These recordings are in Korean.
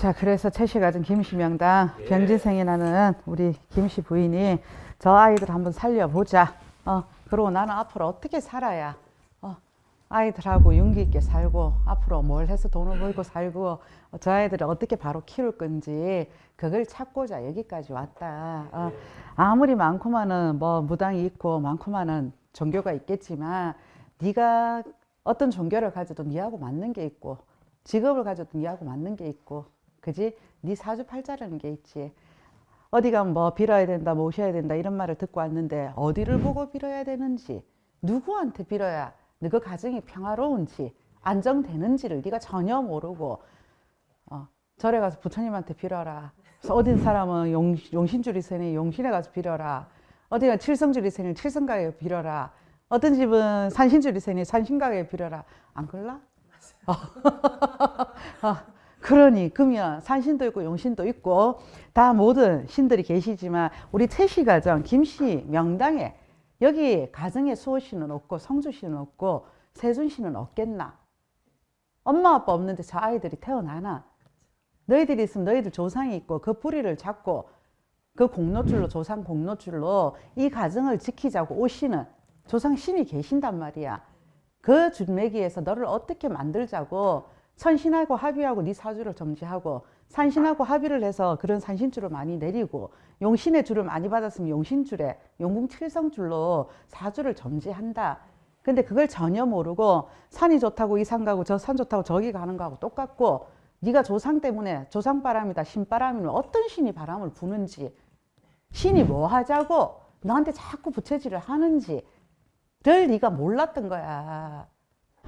자, 그래서 최씨 가진 김씨 명당 병진생이라는 우리 김씨 부인이 저 아이들 한번 살려보자. 어, 그러고 나는 앞으로 어떻게 살아야 어, 아이들하고 용기 있게 살고 앞으로 뭘 해서 돈을 벌고 살고 어, 저 아이들을 어떻게 바로 키울 건지 그걸 찾고자 여기까지 왔다. 어, 아무리 많고만은 뭐 무당이 있고 많고만은 종교가 있겠지만 네가 어떤 종교를 가져도 네하고 맞는 게 있고 직업을 가져도 네하고 맞는 게 있고 그지? 네 사주팔자라는 게 있지. 어디 가면 뭐 빌어야 된다, 모셔야 된다 이런 말을 듣고 왔는데 어디를 보고 빌어야 되는지 누구한테 빌어야 너그 가정이 평화로운지 안정되는지를 네가 전혀 모르고 어, 절에 가서 부처님한테 빌어라. 어딘 사람은 용, 용신줄 있으니 용신에 가서 빌어라. 어디가 칠성줄 있으니 칠성가에 빌어라. 어떤 집은 산신줄 있으니 산신가에 빌어라. 안 그럴라? 어, 그러니 그러면 산신도 있고 용신도 있고 다 모든 신들이 계시지만 우리 태시 가정 김씨 명당에 여기 가정에 수호씨는 없고 성주씨는 없고 세준씨는 없겠나? 엄마 아빠 없는데 저 아이들이 태어나나? 너희들이 있으면 너희들 조상이 있고 그 뿌리를 잡고 그 공로줄로 조상 공로줄로 이 가정을 지키자고 오시는 조상 신이 계신단 말이야. 그 준매기에서 너를 어떻게 만들자고 천신하고 합의하고 네 사주를 점지하고 산신하고 합의를 해서 그런 산신줄을 많이 내리고 용신의 줄을 많이 받았으면 용신줄에 용궁칠성줄로 사주를 점지한다. 근데 그걸 전혀 모르고 산이 좋다고 이 산 가고 저 산 좋다고 저기 가는 거하고 똑같고 네가 조상 때문에 조상 바람이다 신바람이면 어떤 신이 바람을 부는지 신이 뭐 하자고 너한테 자꾸 부채질을 하는지를 네가 몰랐던 거야.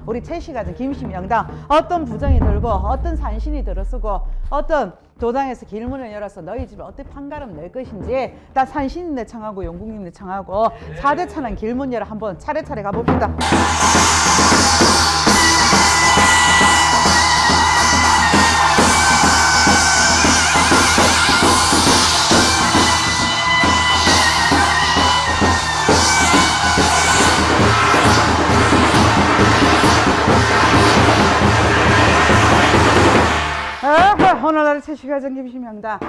우리 최씨 김씨 명당 어떤 부정이 들고 어떤 산신이 들어서고 어떤 도당에서 길문을 열어서 너희 집에 어떻게 판가름 낼 것인지 다 산신님네 청하고 용국님네 청하고 사대차는 길문 열어 한번 차례차례 가봅시다. 오늘날 최씨가 정김시명당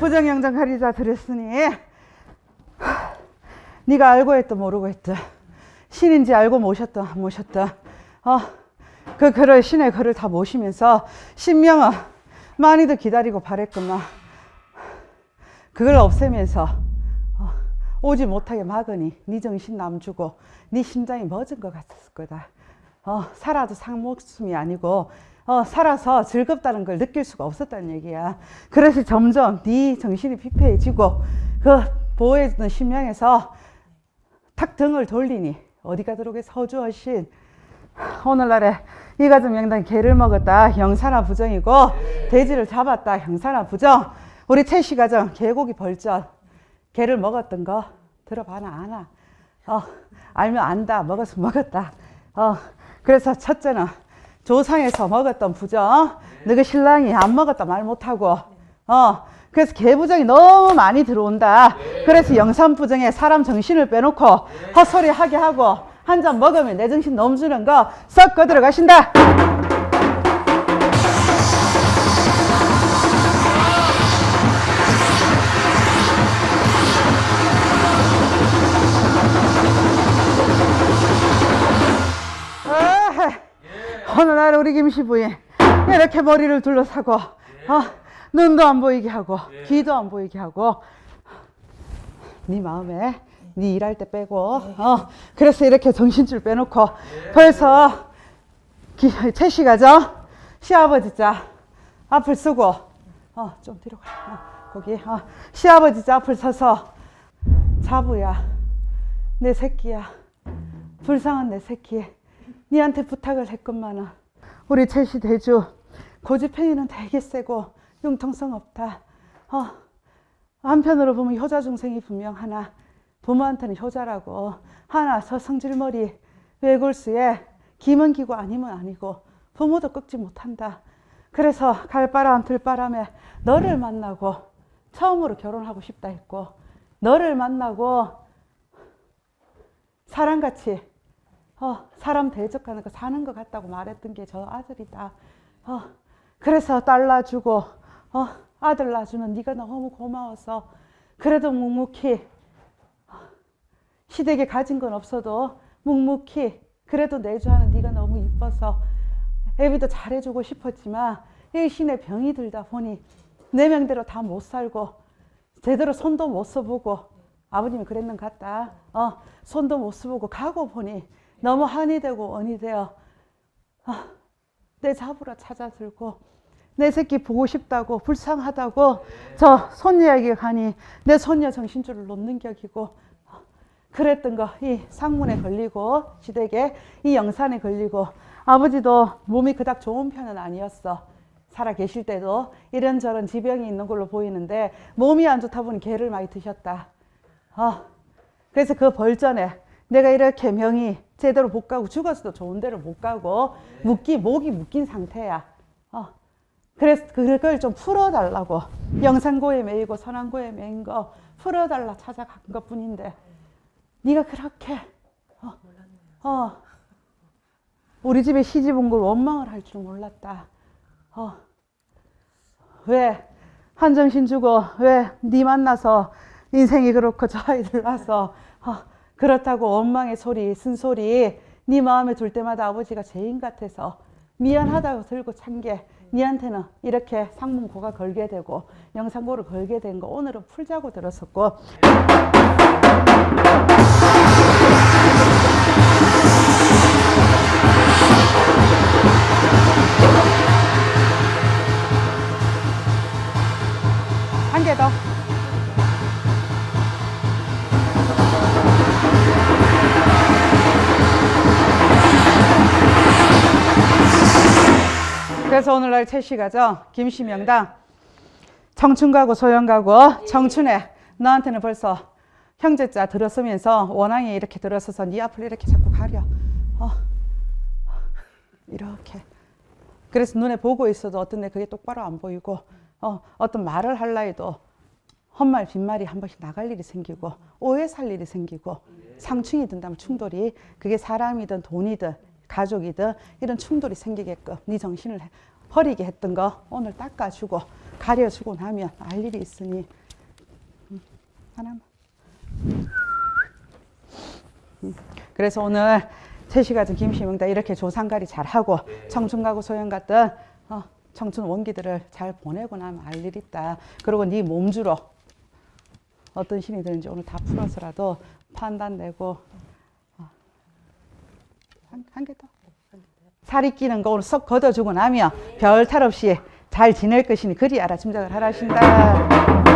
부정영장 가리자 하, 네가 알고 했든 모르고 했든 신인지 알고 모셨든 안 모셨든 어, 그 글을 신의 글을 다 모시면서 신명은 많이들 기다리고 바랬구만 그걸 없애면서 어, 오지 못하게 막으니 네 정신 남주고 네 심장이 멎은 것 같았을 거다 어, 살아도 상목숨이 아니고 어, 살아서 즐겁다는 걸 느낄 수가 없었다는 얘기야. 그래서 점점 네 정신이 피폐해지고 그 보호해주던 심령에서 탁 등을 돌리니 어디가 들어오게 서주하신 오늘날에 이 가정 명단 개를 먹었다. 형사나 부정이고 돼지를 잡았다. 형사나 부정. 우리 최씨 가정 개고기 벌전. 개를 먹었던 거 들어봐나 아나? 어, 알면 안다. 먹어서 먹었다. 어, 그래서 첫째는 조상에서 먹었던 부정 너그 신랑이 안 먹었다 말 못하고 어 그래서 개부정이 너무 많이 들어온다. 그래서 영산부정에 사람 정신을 빼놓고 헛소리 하게 하고 한 잔 먹으면 내 정신 넘주는 거썩 꺼들어 가신다 오늘날 우리 김씨 부인 이렇게 머리를 둘러싸고 어, 눈도 안 보이게 하고 귀도 안 보이게 하고 네 마음에 네 일할 때 빼고 어, 그래서 이렇게 정신줄 빼놓고 벌써 채씨 가죠? 시아버지 자 앞을 쓰고 어, 좀 뒤로 가. 어, 거기 어, 시아버지 자 앞을 서서 자부야 내 새끼야 불쌍한 내 새끼 니한테 부탁을 했건만은 우리 최씨 대주 고집행위는 되게 세고 융통성 없다. 어, 한편으로 보면 효자 중생이 분명 하나 부모한테는 효자라고 하나 저 성질머리 외골수에 김은 기고 아니면 아니고 부모도 꺾지 못한다. 그래서 갈바람 들바람에 너를 만나고 처음으로 결혼하고 싶다 했고 너를 만나고 사랑같이 어, 사람 대적하는 거 사는 것 같다고 말했던 게 저 아들이다. 어, 그래서 달라주고 어, 아들 낳아주는 네가 너무 고마워서 그래도 묵묵히 어, 시댁에 가진 건 없어도 묵묵히 그래도 내주하는 네가 너무 이뻐서 애비도 잘해주고 싶었지만 이 신의 병이 들다 보니 내 명대로 다 못 살고 제대로 손도 못 써보고 아버님이 그랬는 것 같다. 어, 손도 못 써보고 가고 보니 너무 한이 되고 원이 되어 아, 내 잡으러 찾아들고 내 새끼 보고 싶다고 불쌍하다고 저 손녀에게 가니 내 손녀 정신줄을 놓는 격이고 어, 그랬던 거 이 상문에 걸리고 시댁에 이 영산에 걸리고 아버지도 몸이 그닥 좋은 편은 아니었어. 살아 계실 때도 이런저런 지병이 있는 걸로 보이는데 몸이 안 좋다 보니 개를 많이 드셨다. 어, 그래서 그 벌전에 내가 이렇게 명이 제대로 못 가고 죽었어도 좋은 데를 못 가고 묶기 목이 묶인 상태야. 어. 그래서 그걸 좀 풀어달라고 영산고에 매이고 선안고에 매인 거 풀어달라 찾아간 것 뿐인데 네가 그렇게 어, 어, 우리 집에 시집 온 걸 원망을 할 줄 몰랐다. 어. 왜 한정신 주고 왜 네 만나서 인생이 그렇고 저 아이들 낳아서 어, 그렇다고 원망의 소리, 쓴소리 네 마음에 둘 때마다 아버지가 죄인 같아서 미안하다고 들고 찬 게 니한테는 이렇게 상문고가 걸게 되고 영상고를 걸게 된 거 오늘은 풀자고 들었었고 그래서 오늘날 채시가죠. 김시명당 청춘 가고 소영 가고 청춘에 너한테는 벌써 형제자 들었으면서 원앙이 이렇게 들어서서 네 앞을 이렇게 자꾸 가려. 어. 이렇게. 그래서 눈에 보고 있어도 어떤 데 그게 똑바로 안 보이고 어, 어떤 말을 할라 해도 헛말 빈말이 한 번씩 나갈 일이 생기고 오해 살 일이 생기고 상충이 든다면 충돌이 그게 사람이든 돈이든 가족이든 이런 충돌이 생기게끔 네 정신을 버리게 했던 거 오늘 닦아주고 가려주고 나면 알 일이 있으니 음, 하나만. 음, 그래서 오늘 채시가 좀 김시명다 이렇게 조상가리 잘하고 청춘 가고 소영 같은 어, 청춘 원기들을 잘 보내고 나면 알 일이 있다. 그리고 네 몸주로 어떤 신이 되는지 오늘 다 풀어서라도 판단 내고 어, 한 개 더. 살이 끼는 거 오늘 쏙 걷어주고 나면 별 탈 없이 잘 지낼 것이니 그리 알아 짐작을 하라 신다.